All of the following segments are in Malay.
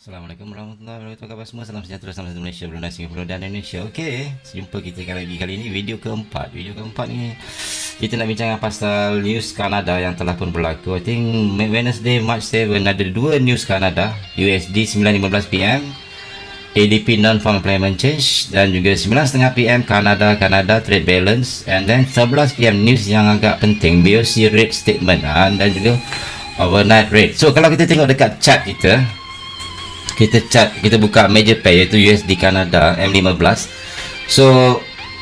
Assalamualaikum warahmatullahi wabarakatuh. Khabar semua? Salam sejahtera Salam sejahtera Malaysia Brunei Singapura dan Indonesia. Okey Jumpa kita lagi kali ini Video keempat. Video keempat ni Kita nak bincang pasal News Kanada Yang telah pun berlaku. I think Wednesday March 7 Ada dua news Kanada. USD 9.15pm ADP Non-Farm Employment Change Dan juga 9.30pm Kanada Kanada Trade Balance. And then 11pm News yang agak penting BOC Rate Statement. Ha, Dan juga Overnight Rate. So kalau kita tengok dekat chart kita kita chat kita buka major pair iaitu USD Canada M15 so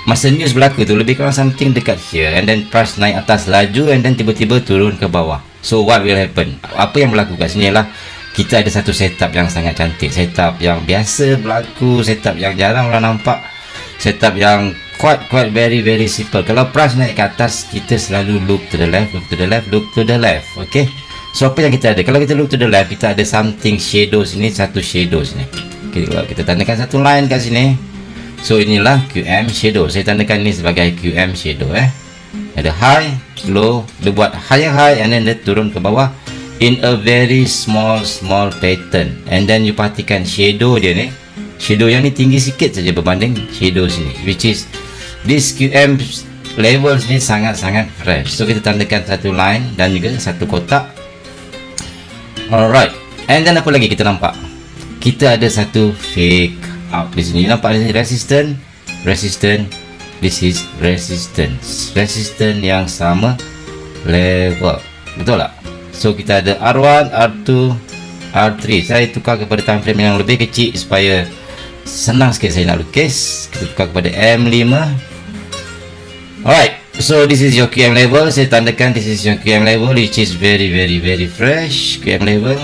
masa news berlaku tu lebih kurang something dekat here. And then price naik atas laju and then tiba-tiba turun ke bawah. So what will happen? Apa yang berlaku kat sini lah kita ada satu setup yang sangat cantik. Setup yang biasa berlaku setup yang jarang orang nampak. Setup yang quite quite very very simple. Kalau price naik ke atas kita selalu look to the left look to the left look to the left okay So apa yang kita ada? Kalau kita look to the left, kita ada something shadow sini, satu shadow sini. Okay, kalau kita tandakan satu line kat sini. So inilah QM shadow. Saya tandakan ini sebagai QM shadow eh. Ada high, low, dia buat higher high and then dia turun ke bawah in a very small small pattern. And then you perhatikan shadow dia ni. Shadow yang ni tinggi sikit saja berbanding shadow sini. Which is this QM levels ni sangat-sangat fresh. So kita tandakan satu line dan juga satu kotak Alright. And then apa lagi kita nampak? Kita ada satu fake out di sini. Nampak ni resistant, resistant. This is resistance. Resistant yang sama level. Betul tak? So kita ada R1, R2, R3. Saya tukar kepada time frame yang lebih kecil supaya senang sikit saya nak lukis. Kita tukar kepada M5. Alright. So this is your QM level. Saya tandakan this is your QM level which is very very very fresh. QM level.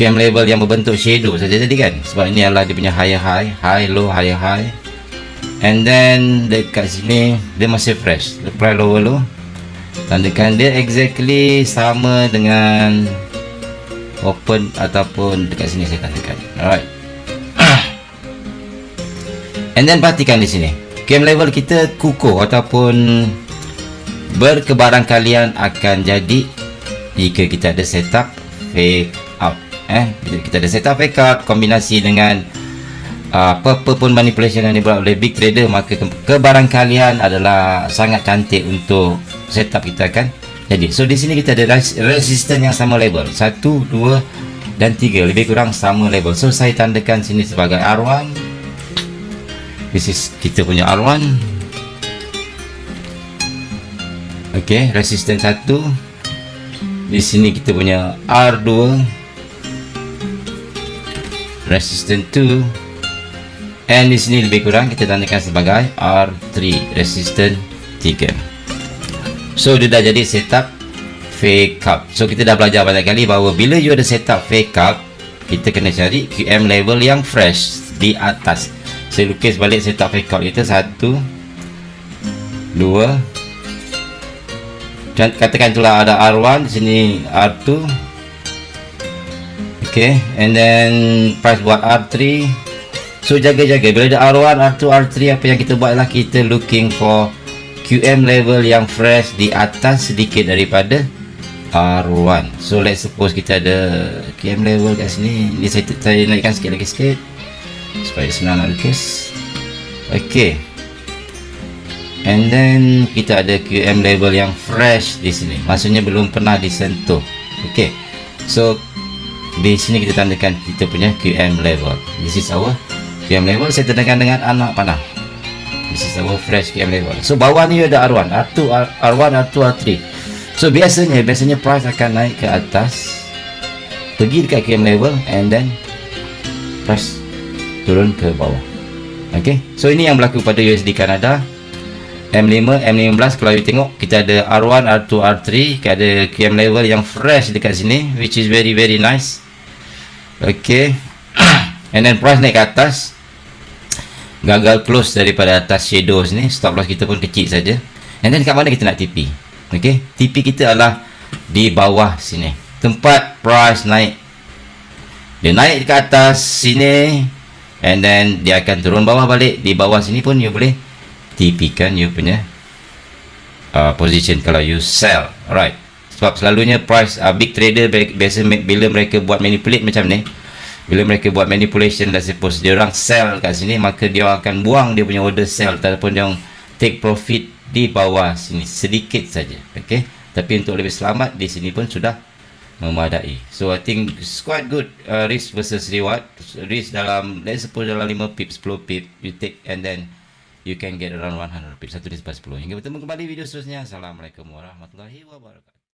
QM level yang berbentuk shadow saja tadi kan. Sebab ini adalah dia punya higher high, high low, higher high. And then dekat sini dia masih fresh. Lepas lower low. Tandakan dia exactly sama dengan open ataupun dekat sini saya tandakan. Alright. And then perhatikan di sini game level kita kukuh ataupun berkebarangkalian akan jadi jika kita ada setup fake out eh? Kita ada setup fake out kombinasi dengan uh, apa-apa pun manipulation yang dibuat oleh big trader maka ke kebarangkalian adalah sangat cantik untuk setup kita kan? Jadi so di sini kita ada res resistance yang sama level. 1 2 dan 3 lebih kurang sama level. So saya tandakan sini sebagai R1 this is kita punya R1 ok resistance 1 di sini kita punya R2 resistance 2 and di sini lebih kurang kita tandakan sebagai R3 resistance 3 so dia dah jadi setup fake up. So kita dah belajar banyak kali bahawa bila you ada setup fake up kita kena cari QM level yang fresh di atas saya lukis balik setup record kita satu. Dua. Katakan itulah ada R1 di sini R2 ok and then price buat R3 so jaga-jaga. Bila ada R1 R2 R3 apa yang kita buat adalah kita looking for QM level yang fresh di atas sedikit daripada R1 so let's suppose kita ada QM level kat sini. Ni saya, saya naikkan sikit lagi sikit supaya senang nak lukis ok and then kita ada QM level yang fresh di sini. Maksudnya belum pernah disentuh. Ok so di sini kita tandakan kita punya QM level this is our QM level saya tandakan dengan anak panah. This is our fresh QM level so bawah ni ada R1 R2 R1 R2 R3 so biasanya biasanya price akan naik ke atas. Pergi dekat QM level and then price turun ke bawah. Ok so ini yang berlaku pada USD Canada M5, M15 kalau you tengok kita ada R1, R2, R3 kita ada QM level yang fresh dekat sini which is very very nice. Ok and then price naik ke atas. Gagal close daripada atas shadows ni stop loss kita pun kecil saja. And then kat mana kita nak TP ok TP kita adalah di bawah sini. Tempat price naik. Dia naik ke atas sini and then dia akan turun bawah balik. Di bawah sini pun you boleh TP kan you punya uh, position kalau you sell. Alright. Sebab selalunya price uh, big trader biasa bila mereka buat manipulate macam ni bila mereka buat manipulation let's suppose dia orang sell kat sini maka dia akan buang dia punya order sell ataupun dia take profit di bawah sini sedikit saja. Okey tapi untuk lebih selamat di sini pun sudah memadai. So i think it's quite good uh, risk versus reward. Risk dalam let's suppose dalam 5 pip 10 pip you take and then you can get around 100 pip satu risk 10 hingga bertemu kembali video seterusnya. Assalamualaikum warahmatullahi wabarakatuh